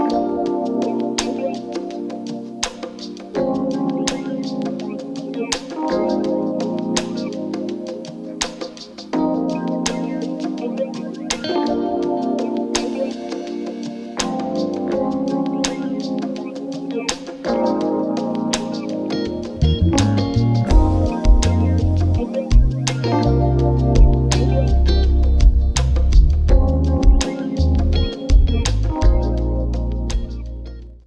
Música